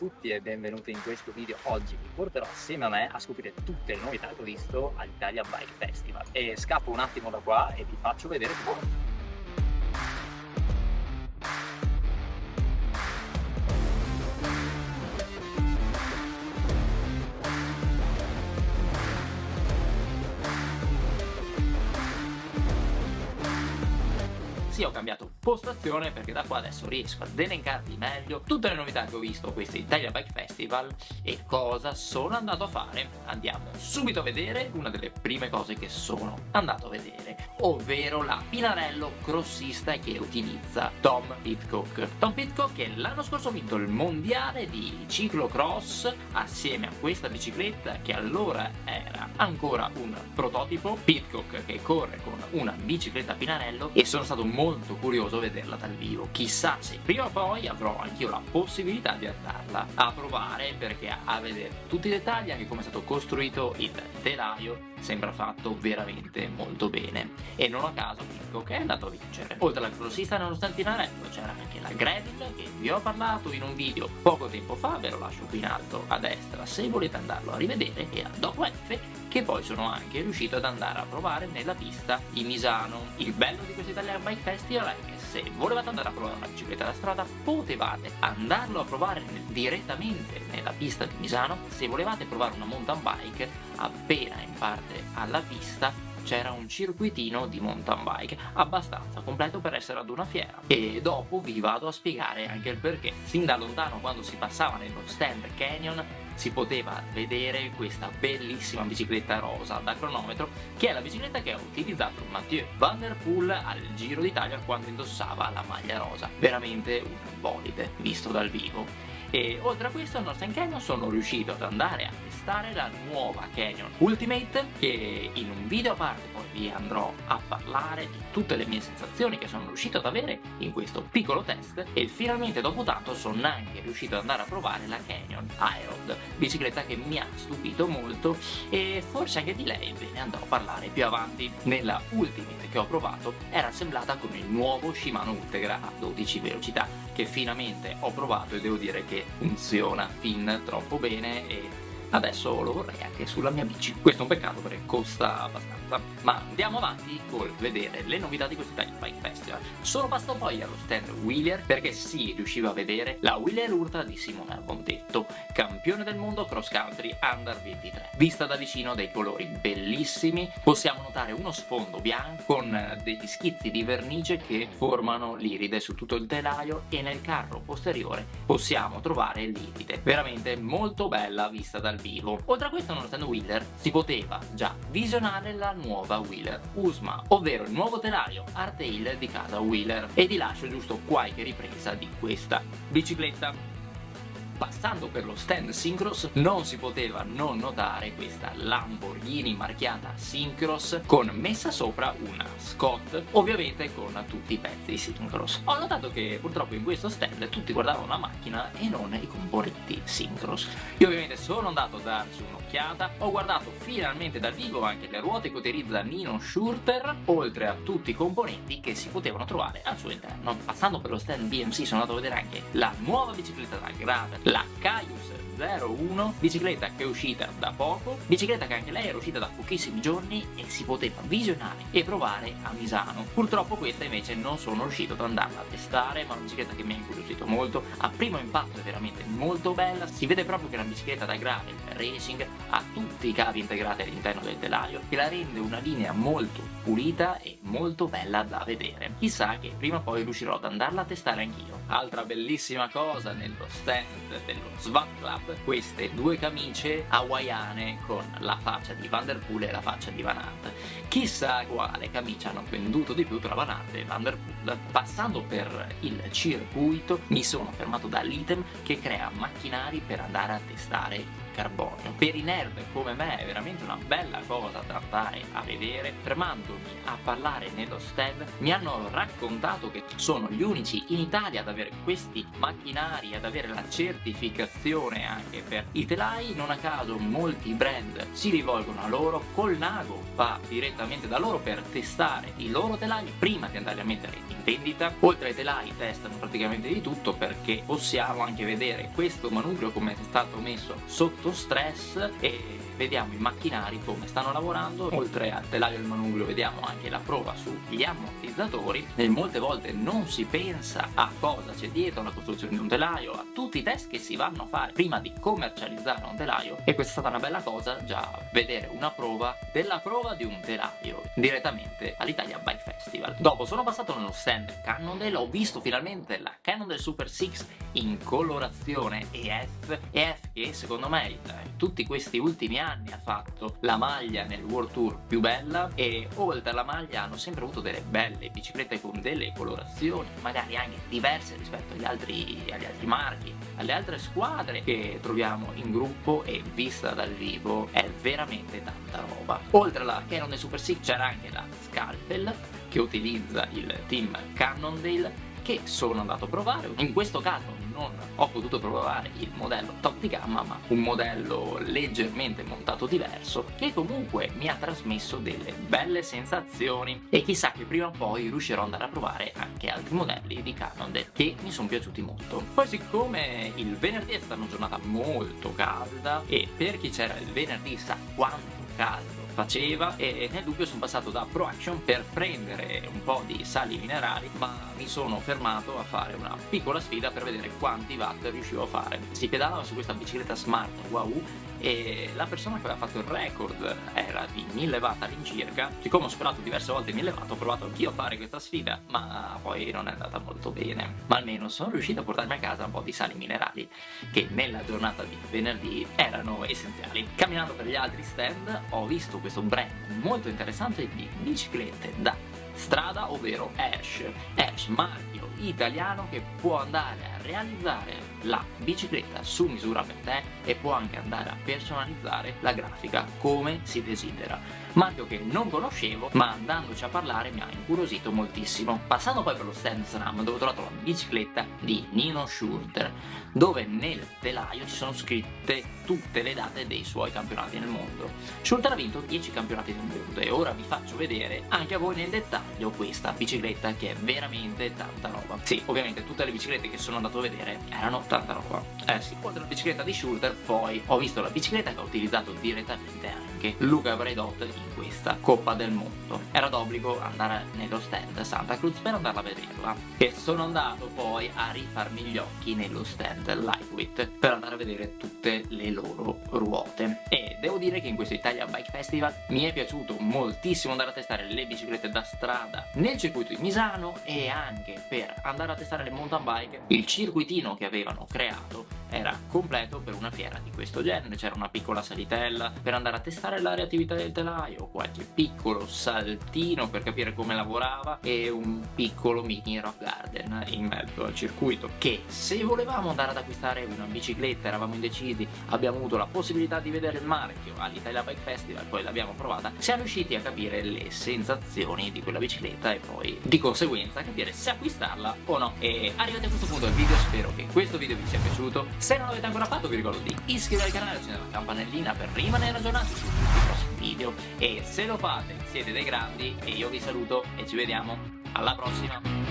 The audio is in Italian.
tutti e benvenuti in questo video. Oggi vi porterò assieme a me a scoprire tutte le novità che ho visto all'Italia Bike Festival. E scappo un attimo da qua e vi faccio vedere tutto. ho cambiato postazione perché da qua adesso riesco ad elencarvi meglio tutte le novità che ho visto a questo Italia Bike Festival. E cosa sono andato a fare? Andiamo subito a vedere una delle prime cose che sono andato a vedere ovvero la Pinarello crossista che utilizza Tom Pitcock. Tom Pitcock che l'anno scorso ha vinto il mondiale di ciclocross assieme a questa bicicletta che allora era ancora un prototipo Pitcock che corre con una bicicletta Pinarello e sono stato molto curioso vederla dal vivo. Chissà se prima o poi avrò anch'io la possibilità di andarla a provare perché a vedere tutti i dettagli anche come è stato costruito il telaio sembra fatto veramente molto bene. E non a caso che è andato a vincere. Oltre alla grossista nello stantinarello c'era anche la Gravel che vi ho parlato in un video poco tempo fa ve lo lascio qui in alto a destra se volete andarlo a rivedere e a dopo F che poi sono anche riuscito ad andare a provare nella pista di Misano. Il bello di questo Italian Bike Festival è che se volevate andare a provare una bicicletta da strada potevate andarlo a provare direttamente nella pista di Misano. Se volevate provare una mountain bike appena in parte alla pista c'era un circuitino di mountain bike abbastanza completo per essere ad una fiera. E dopo vi vado a spiegare anche il perché. Sin da lontano quando si passava nello stand Canyon si poteva vedere questa bellissima bicicletta rosa da cronometro che è la bicicletta che ha utilizzato Mathieu Van Der Poel al Giro d'Italia quando indossava la maglia rosa. Veramente un bolide visto dal vivo e oltre a questo Northern Canyon sono riuscito ad andare a testare la nuova Canyon Ultimate che in un video a parte poi vi andrò a parlare di tutte le mie sensazioni che sono riuscito ad avere in questo piccolo test. E finalmente dopo tanto sono anche riuscito ad andare a provare la Canyon Aerod bicicletta che mi ha stupito molto. E forse anche di lei ve ne andrò a parlare più avanti. Nella Ultimate che ho provato era assemblata con il nuovo Shimano Ultegra a 12 velocità che finalmente ho provato e devo dire che funziona fin troppo bene e adesso lo vorrei anche sulla mia bici. Questo è un peccato perché costa abbastanza. Ma andiamo avanti col vedere le novità di questo Italian Bike Festival. Sono passato poi allo stand Wheeler perché si riusciva a vedere la Wheeler Ultra di Simone Albondetto campione del mondo cross country under 23 vista da vicino dei colori bellissimi possiamo notare uno sfondo bianco con degli schizzi di vernice che formano l'iride su tutto il telaio e nel carro posteriore possiamo trovare l'iride. Veramente molto bella vista dal vivo. Oltre a questo nonostante Wheeler si poteva già visionare la nuova Wheeler Usma, ovvero il nuovo telaio Artail di casa Wheeler. E vi lascio giusto qualche ripresa di questa bicicletta passando per lo stand Syncross non si poteva non notare questa Lamborghini marchiata Syncross con messa sopra una Scott ovviamente con tutti i pezzi Syncross ho notato che purtroppo in questo stand tutti guardavano la macchina e non i componenti Syncross io ovviamente sono andato a darci un'occhiata ho guardato finalmente dal vivo anche le ruote che utilizza Nino Schurter oltre a tutti i componenti che si potevano trovare al suo interno. Passando per lo stand BMC sono andato a vedere anche la nuova bicicletta da gravel la Caius 01 bicicletta che è uscita da poco bicicletta che anche lei era uscita da pochissimi giorni e si poteva visionare e provare a Misano. Purtroppo questa invece non sono riuscito ad andarla a testare ma è una bicicletta che mi ha incuriosito molto. A primo impatto è veramente molto bella si vede proprio che è una bicicletta da gravel racing ha tutti i cavi integrati all'interno del telaio che la rende una linea molto pulita e molto bella da vedere. Chissà che prima o poi riuscirò ad andarla a testare anch'io. Altra bellissima cosa nello stand dello Svan Club queste due camicie hawaiane con la faccia di Van Der Poel e la faccia di Van Aert. Chissà quale camicia hanno venduto di più tra Van Aert e Van Der Poel. Passando per il circuito mi sono fermato dall'item che crea macchinari per andare a testare carbonio. Per i nerd come me è veramente una bella cosa da andare a vedere. Fermandomi a parlare nello stand mi hanno raccontato che sono gli unici in Italia ad aver avere questi macchinari, ad avere la certificazione anche per i telai, non a caso molti brand si rivolgono a loro, col Nago va direttamente da loro per testare i loro telai prima di andare a mettere in vendita. Oltre ai telai testano praticamente di tutto perché possiamo anche vedere questo manubrio come è stato messo sotto stress e vediamo i macchinari come stanno lavorando oltre al telaio del manubrio vediamo anche la prova sugli ammortizzatori e molte volte non si pensa a cosa c'è dietro la costruzione di un telaio a tutti i test che si vanno a fare prima di commercializzare un telaio. E questa è stata una bella cosa già vedere una prova della prova di un telaio direttamente all'Italia Bike Festival. Dopo sono passato nello stand Cannondale ho visto finalmente la Cannondale Super 6 in colorazione EF EF che secondo me in tutti questi ultimi anni anni ha fatto la maglia nel World Tour più bella e oltre alla maglia hanno sempre avuto delle belle biciclette con delle colorazioni magari anche diverse rispetto agli altri, agli altri marchi. Alle altre squadre che troviamo in gruppo e vista dal vivo è veramente tanta roba. Oltre alla Canon e Super 6 c'era anche la Scalpel che utilizza il team Cannondale che sono andato a provare. In questo caso non ho potuto provare il modello top di gamma ma un modello leggermente montato diverso che comunque mi ha trasmesso delle belle sensazioni. E chissà che prima o poi riuscirò ad andare a provare anche altri modelli di Cannondale che mi sono piaciuti molto. Poi siccome il venerdì è stata una giornata molto calda e per chi c'era il venerdì sa quanto caldo faceva e nel dubbio sono passato da Pro Action per prendere un po' di sali minerali ma mi sono fermato a fare una piccola sfida per vedere quanti watt riuscivo a fare. Si pedalava su questa bicicletta smart wow e la persona che aveva fatto il record era di 1000 watt all'incirca. Siccome ho superato diverse volte 1000 watt ho provato anch'io a fare questa sfida ma poi non è andata molto bene. Ma almeno sono riuscito a portarmi a casa un po' di sali minerali che nella giornata di venerdì erano essenziali. Camminando per gli altri stand ho visto questo brand molto interessante di biciclette da strada ovvero Ash. Ash marchio italiano che può andare a realizzare la bicicletta su misura per te e può anche andare a personalizzare la grafica come si desidera marchio che non conoscevo ma andandoci a parlare mi ha incuriosito moltissimo. Passando poi per lo stand SRAM dove ho trovato la bicicletta di Nino Schurter dove nel telaio ci sono scritte tutte le date dei suoi campionati nel mondo. Schurter ha vinto 10 campionati del mondo e ora vi faccio vedere anche a voi nel dettaglio questa bicicletta che è veramente tanta roba. Sì ovviamente tutte le biciclette che sono andato a vedere erano tanta roba. Eh sì oltre alla bicicletta di Schurter poi ho visto la bicicletta che ha utilizzato direttamente anche Luca Bredot in questa Coppa del Mondo. Era d'obbligo andare nello stand Santa Cruz per andarla a vederla e sono andato poi a rifarmi gli occhi nello stand Lightweight per andare a vedere tutte le loro ruote. E devo dire che in questo Italia Bike Festival mi è piaciuto moltissimo andare a testare le biciclette da strada nel circuito di Misano e anche per andare a testare le mountain bike il circuitino che avevano creato era completo per una fiera di questo genere. C'era una piccola salitella per andare a testare la reattività del telaio qualche piccolo saltino per capire come lavorava e un piccolo mini rock garden in mezzo al circuito che se volevamo andare ad acquistare una bicicletta eravamo indecisi abbiamo avuto la possibilità di vedere il marchio all'Italia Bike Festival poi l'abbiamo provata siamo riusciti a capire le sensazioni di quella bicicletta e poi di conseguenza capire se acquistarla o no. E arrivati a questo punto del video spero che questo video vi sia piaciuto se non l'avete ancora fatto vi ricordo di iscrivervi al canale e accendere la campanellina per rimanere aggiornati su tutti i prossimi video. E se lo fate siete dei grandi e io vi saluto e ci vediamo. Alla prossima